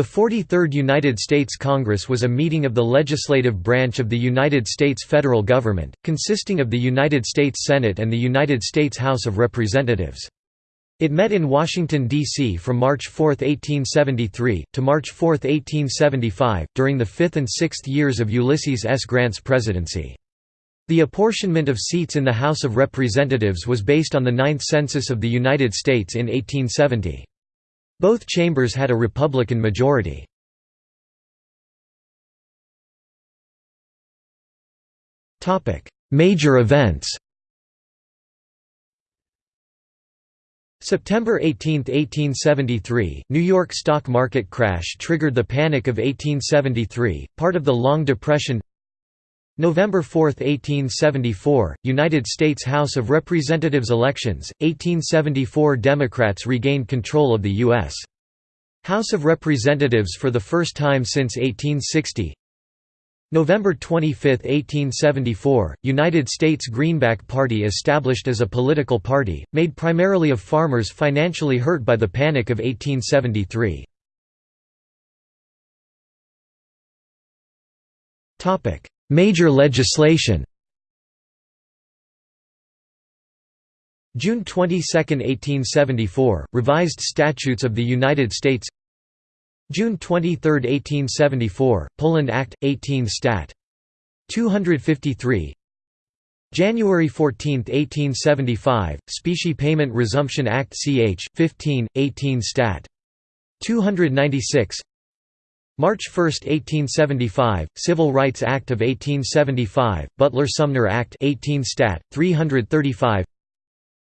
The 43rd United States Congress was a meeting of the legislative branch of the United States federal government, consisting of the United States Senate and the United States House of Representatives. It met in Washington, D.C. from March 4, 1873, to March 4, 1875, during the fifth and sixth years of Ulysses S. Grant's presidency. The apportionment of seats in the House of Representatives was based on the Ninth Census of the United States in 1870. Both chambers had a Republican majority. Major events September 18, 1873, New York stock market crash triggered the Panic of 1873, part of the Long Depression November 4, 1874, United States House of Representatives elections, 1874 Democrats regained control of the U.S. House of Representatives for the first time since 1860 November 25, 1874, United States Greenback Party established as a political party, made primarily of farmers financially hurt by the Panic of 1873. Major legislation June 22, 1874, Revised Statutes of the United States June 23, 1874, Poland Act, 18 Stat. 253 January 14, 1875, Specie Payment Resumption Act ch. 15, 18 Stat. 296 March 1, 1875, Civil Rights Act of 1875, Butler-Sumner Act 18 Stat. 335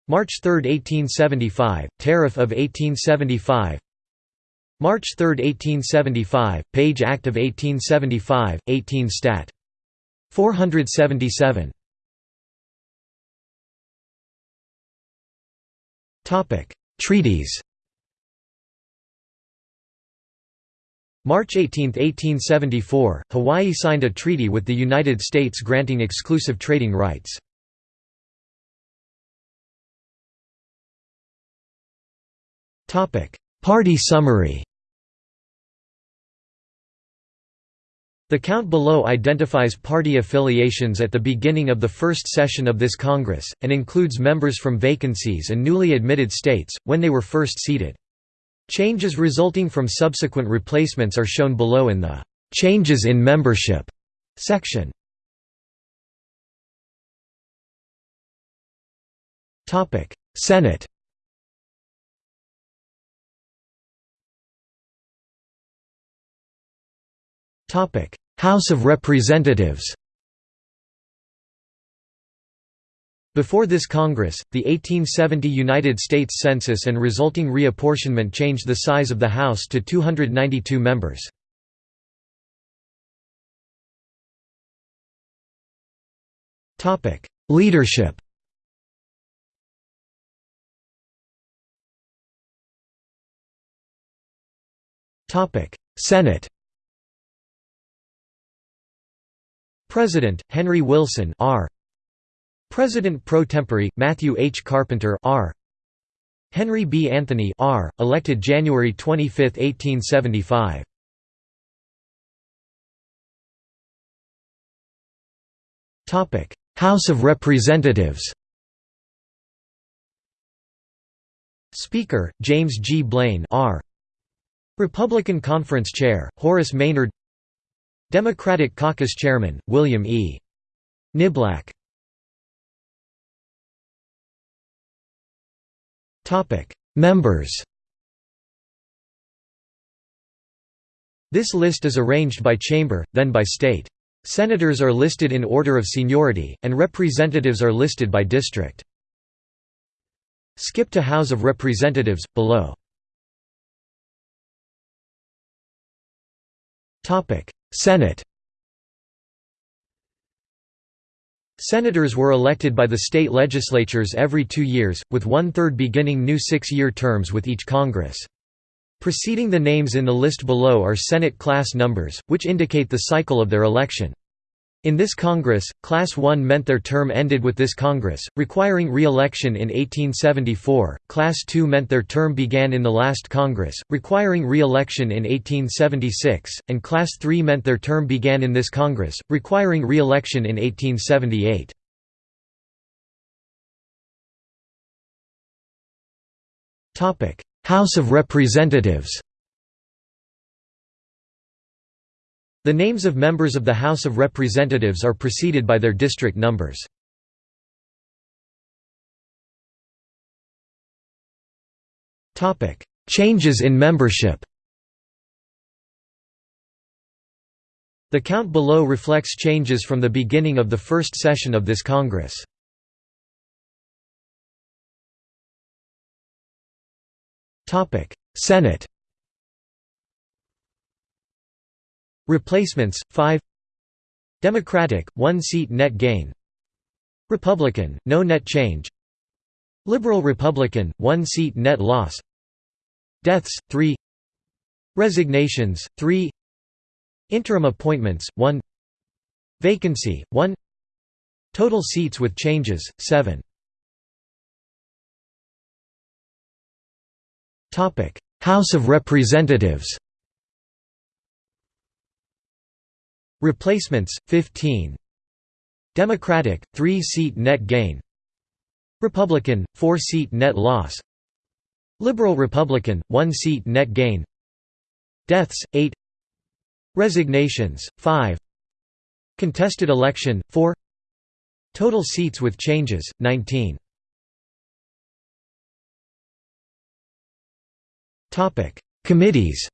March 3, 1875, Tariff of 1875 March 3, 1875, Page Act of 1875, 18 Stat. 477 Treaties March 18, 1874, Hawaii signed a treaty with the United States granting exclusive trading rights. Party summary The count below identifies party affiliations at the beginning of the first session of this Congress, and includes members from vacancies and newly admitted states, when they were first seated. Changes resulting from subsequent replacements are shown below in the "'Changes in Membership' section. Senate House of Representatives Before this Congress, the 1870 United States Census and resulting reapportionment changed the size of the House to 292 members. Leadership. Senate. President Henry Wilson R President pro tempore, Matthew H. Carpenter R. Henry B. Anthony R., elected January 25, 1875. Topic: House of Representatives Speaker, James G. Blaine R. Republican Conference Chair, Horace Maynard Democratic Caucus Chairman, William E. Niblack Members This list is arranged by chamber, then by state. Senators are listed in order of seniority, and representatives are listed by district. Skip to House of Representatives, below. Senate Senators were elected by the state legislatures every two years, with one-third beginning new six-year terms with each Congress. Preceding the names in the list below are Senate class numbers, which indicate the cycle of their election. In this Congress, Class 1 meant their term ended with this Congress, requiring re-election in 1874, Class 2 meant their term began in the last Congress, requiring re-election in 1876, and Class 3 meant their term began in this Congress, requiring re-election in 1878. House of Representatives The names of members of the House of Representatives are preceded by their district numbers. Changes in membership The count below reflects changes from the beginning of the first session of this Congress. Senate Replacements 5 Democratic 1 seat net gain. Republican no net change. Liberal Republican 1 seat net loss. Deaths 3 Resignations 3 Interim appointments 1 Vacancy 1 Total seats with changes 7 Topic. House of Representatives Replacements 15 Democratic 3-seat net gain. Republican 4-seat net loss. Liberal Republican 1-seat net gain. Deaths 8 Resignations 5 Contested election 4 Total seats with changes 19 Topic. Committees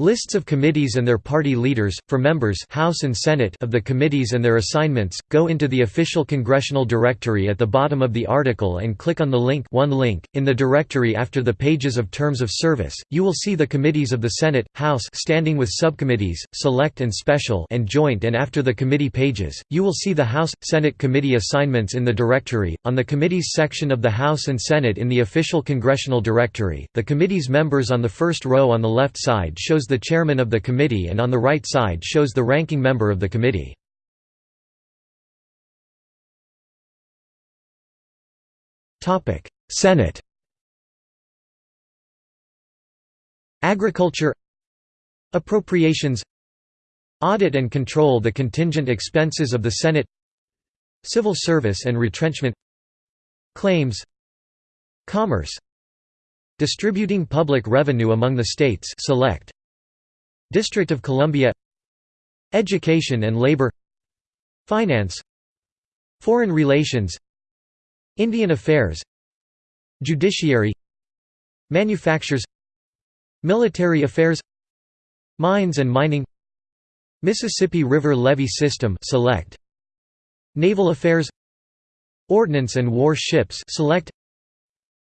Lists of committees and their party leaders, for members House and Senate of the committees and their assignments, go into the official congressional directory at the bottom of the article and click on the link one link. In the directory after the pages of terms of service, you will see the committees of the Senate, House standing with subcommittees, select and special and joint and after the committee pages, you will see the House, Senate committee assignments in the directory. On the committees section of the House and Senate in the official congressional directory, the committee's members on the first row on the left side shows the chairman of the committee and on the right side shows the ranking member of the committee. Senate Agriculture Appropriations Audit and control the contingent expenses of the Senate Civil service and retrenchment Claims Commerce Distributing public revenue among the states select District of Columbia. Education and Labor. Finance. Foreign Relations. Indian Affairs. Judiciary. Manufactures. Military Affairs. Mines and Mining. Mississippi River Levee System select. Naval Affairs. Ordnance and War Ships select.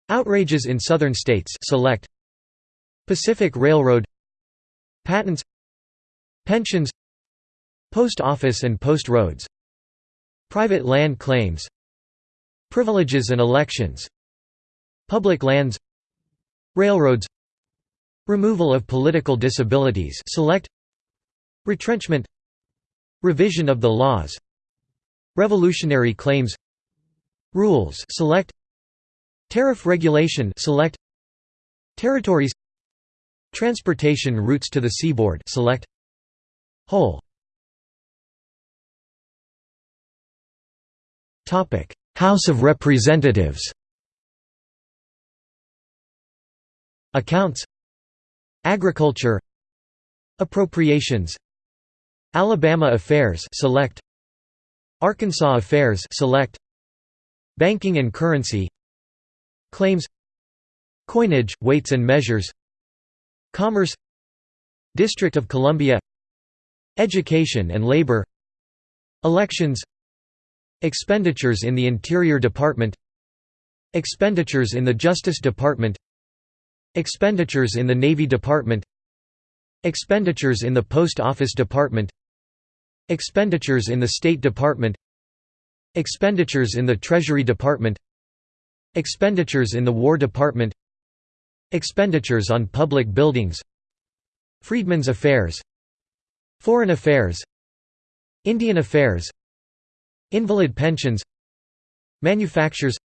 Outrages in Southern States select. Pacific Railroad Patents Pensions Post Office and Post Roads Private land claims Privileges and elections Public lands Railroads Removal of political disabilities select Retrenchment Revision of the laws Revolutionary claims Rules select Tariff regulation select Territories Transportation routes to the seaboard. Select Whole Topic House of Representatives. Accounts. Agriculture. Appropriations. Alabama Affairs. Select Arkansas Affairs. Select Banking and Currency. Claims. Coinage, Weights and Measures Commerce District of Columbia Education and Labor Elections Expenditures in the Interior Department Expenditures in the Justice Department Expenditures in the Navy Department Expenditures in the Post Office Department Expenditures in the State Department Expenditures in the Treasury Department Expenditures in the War Department Expenditures on public buildings Freedmen's Affairs Foreign Affairs Indian Affairs Invalid pensions Manufactures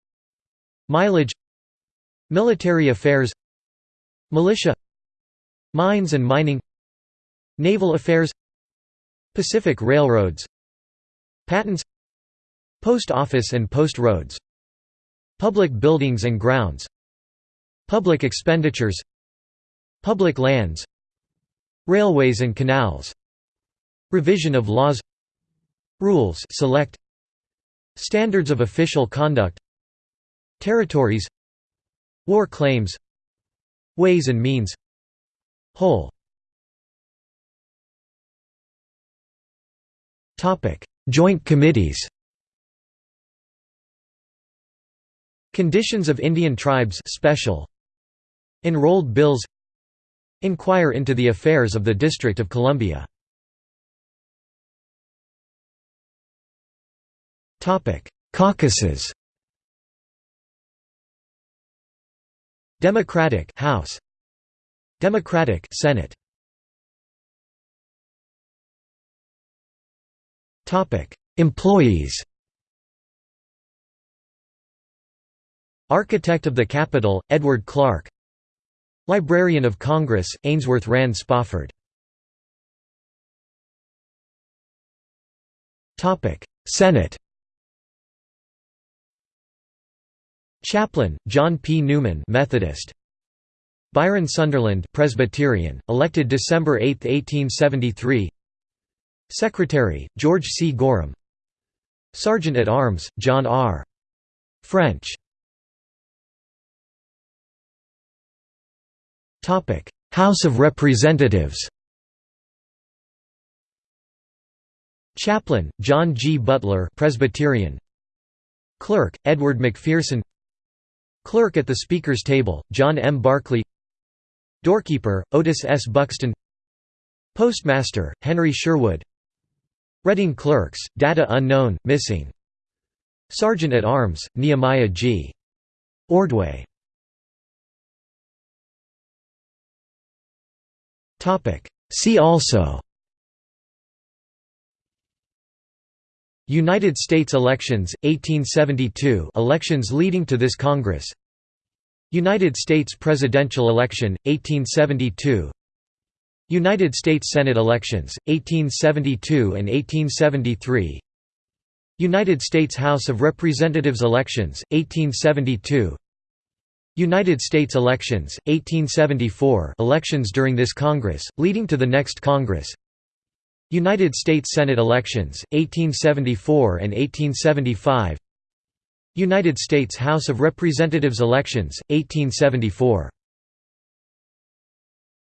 Mileage Military affairs Militia Mines and mining Naval affairs Pacific Railroads Patents Post office and post roads Public buildings and grounds Public expenditures Public lands Railways and canals Revision of laws Rules select Standards of official conduct Territories War claims Ways and means Whole. Joint committees. Conditions of Indian tribes special Enrolled bills Inquire into the affairs of the District of Columbia. Caucuses. Democratic House. Democratic Senate. Topic Employees. Architect of the Capitol Edward Clark Librarian of Congress Ainsworth Rand Spofford Senate Chaplain, John P. Newman Methodist. Byron Sunderland Presbyterian, elected December 8, 1873 Secretary, George C. Gorham Sergeant at Arms, John R. French House of Representatives Chaplain, John G. Butler Presbyterian Clerk, Edward McPherson Clerk at the Speaker's table, John M. Barclay Doorkeeper, Otis S. Buxton Postmaster, Henry Sherwood Reading Clerks, Data Unknown, Missing Sergeant at Arms, Nehemiah G. Ordway See also. United States elections, 1872 elections leading to this Congress. United States presidential election, 1872 United States Senate elections, 1872 and 1873 United States House of Representatives elections, 1872 United States elections, 1874 elections during this Congress, leading to the next Congress. United States Senate elections, 1874 and 1875 United States House of Representatives elections, 1874